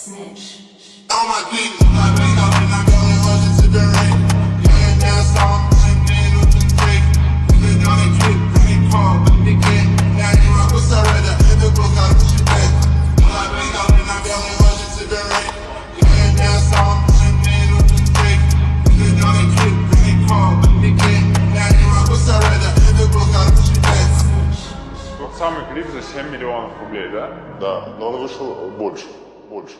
On my feet, I wake up and I'm going rushing to the rain. Yeah, now song, and then on the break. We get on a trip, bring call, but they can't. Now you rock with Sarada, in the book, I push it back. I wake up and I'm going rushing to the rain. Yeah, now song, and then on the break. We get on a trip, bring call, but they can't. Now you rock with Sarada, in the book, I push it back. Тот самый клип за 7 миллионов рублей, да? Да, но он вышел больше. Больше.